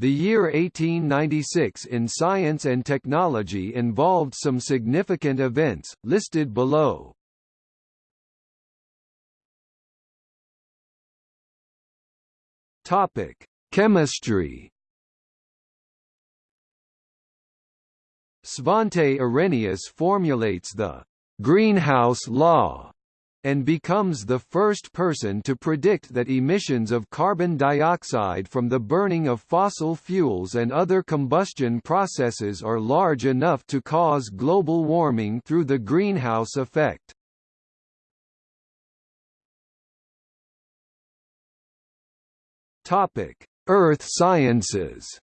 The year 1896 in science and technology involved some significant events, listed below. Topic: Chemistry. Svante Arrhenius formulates the greenhouse law and becomes the first person to predict that emissions of carbon dioxide from the burning of fossil fuels and other combustion processes are large enough to cause global warming through the greenhouse effect. Earth sciences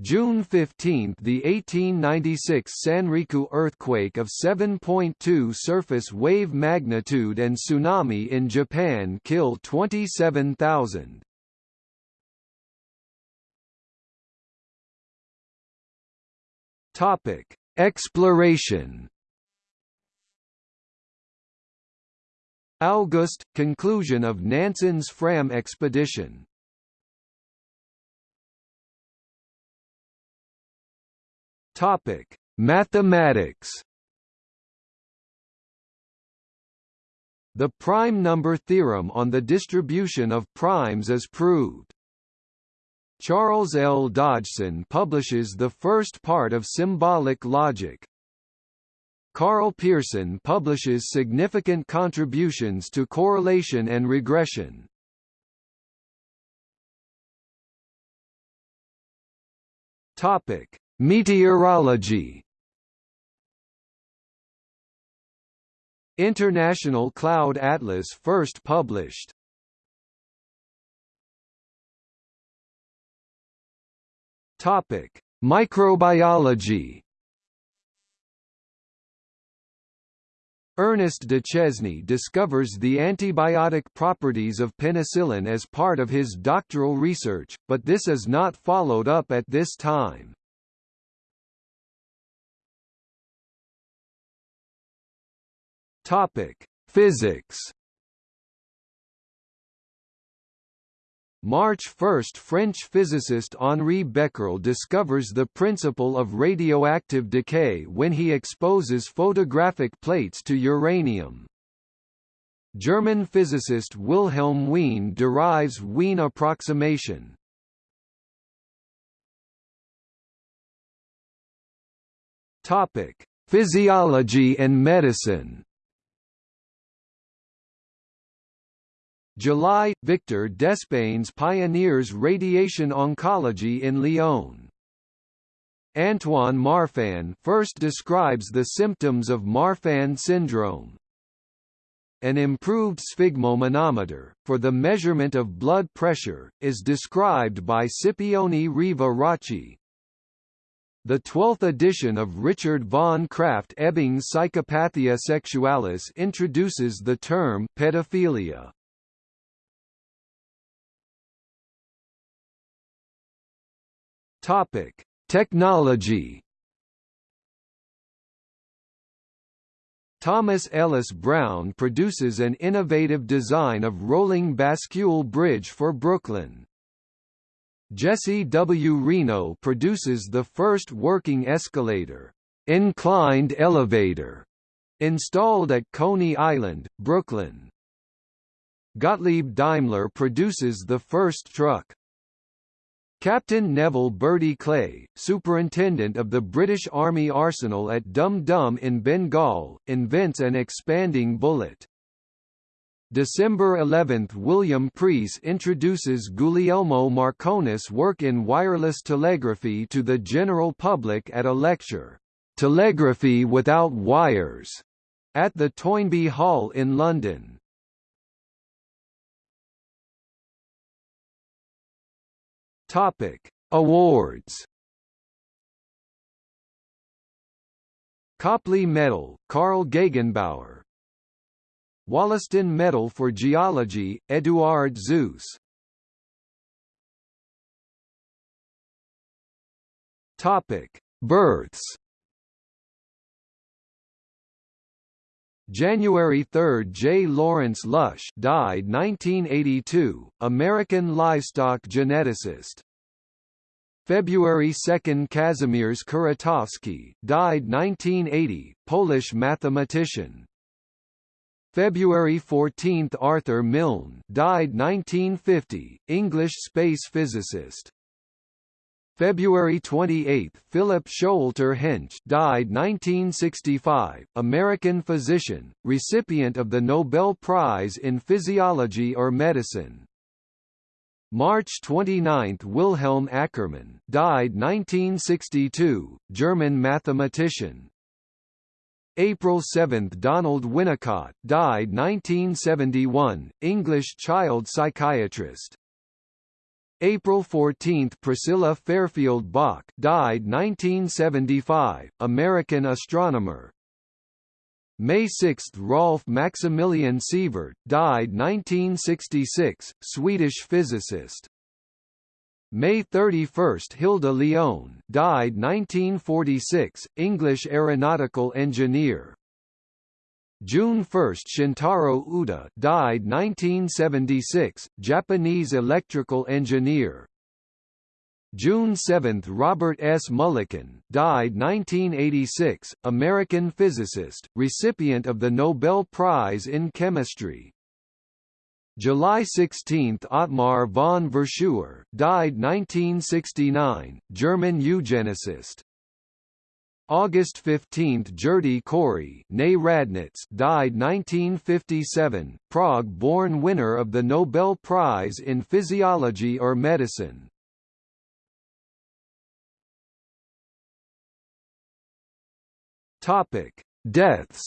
June 15 – The 1896 Sanriku earthquake of 7.2 surface wave magnitude and tsunami in Japan kill 27,000. Exploration August – Conclusion of Nansen's Fram expedition Topic: Mathematics. The prime number theorem on the distribution of primes is proved. Charles L. Dodgson publishes the first part of symbolic logic. Karl Pearson publishes significant contributions to correlation and regression. Topic: Meteorology International Cloud Atlas first published Topic: Microbiology. Ernest Duchesne discovers the antibiotic properties of penicillin as part of his doctoral research, but this is not followed up at this time. Topic: Physics. March 1 – French physicist Henri Becquerel discovers the principle of radioactive decay when he exposes photographic plates to uranium. German physicist Wilhelm Wien derives Wien approximation. Physiology and medicine July – Victor Despeignes pioneers radiation oncology in Lyon. Antoine Marfan first describes the symptoms of Marfan syndrome. An improved sphygmomanometer, for the measurement of blood pressure, is described by Scipione Riva Rocci. The 12th edition of Richard von Krafft Ebing's Psychopathia Sexualis introduces the term pedophilia. Topic: Technology. Thomas Ellis Brown produces an innovative design of rolling bascule bridge for Brooklyn. Jesse W. Reno produces the first working escalator, inclined elevator, installed at Coney Island, Brooklyn. Gottlieb Daimler produces the first truck, Captain Neville Bertie Clay, superintendent of the British Army arsenal at Dum Dum in Bengal, invents an expanding bullet. December 11 – William Preece introduces Guglielmo Marconi's work in wireless telegraphy to the general public at a lecture, "'Telegraphy Without Wires' at the Toynbee Hall in London. Topic: Awards. Copley Medal, Carl Gegenbaur. Wollaston Medal for Geology, Eduard Suess. Topic: Births. January 3 – J. Lawrence Lush died 1982, American livestock geneticist. February 2 – Kazimierz Kuratowski died 1980, Polish mathematician. February 14 – Arthur Milne died 1950, English space physicist. February 28 – Philip Showalter Hench died 1965, American physician, recipient of the Nobel Prize in Physiology or Medicine. March 29 – Wilhelm Ackermann died 1962, German mathematician. April 7 – Donald Winnicott died 1971, English child psychiatrist. April 14 – Priscilla Fairfield Bok died 1975, American astronomer. May 6 – Rolf Maximilian Sievert died 1966, Swedish physicist. May 31 – Hilda Lyon died 1946, English aeronautical engineer. June 1 – Shintaro Uda died 1976, Japanese electrical engineer. June 7 – Robert S. Mulliken died 1986, American physicist, recipient of the Nobel Prize in Chemistry. July 16 – Ottmar von Verschuer died 1969, German eugenicist. August 15 – Gerty Cori died 1957, Prague-born winner of the Nobel Prize in Physiology or Medicine. Topic: Deaths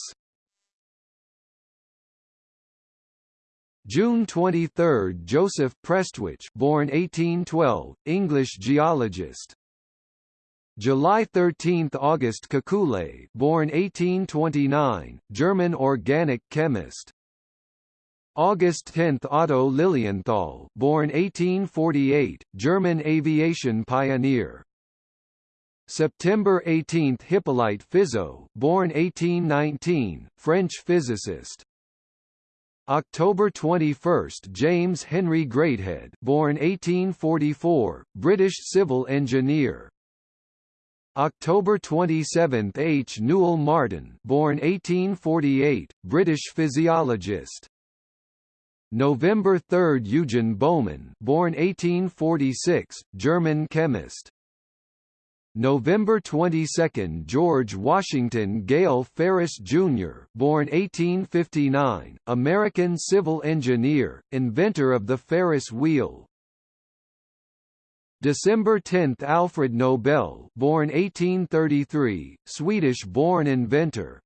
June 23, Joseph Prestwich, born 1812, English geologist. July 13, August Kekule, born 1829, German organic chemist. August 10, Otto Lilienthal, born 1848, German aviation pioneer. September 18, Hippolyte Fizeau, born 1819, French physicist. October 21, James Henry Greathead, born 1844, British civil engineer. October 27, H. Newell Martin, born 1848, British physiologist. November 3, Eugen Baumann, born 1846, German chemist. November 22, George Washington Gale Ferris Jr., born 1859, American civil engineer, inventor of the Ferris wheel. December 10, Alfred Nobel, born 1833, Swedish-born inventor.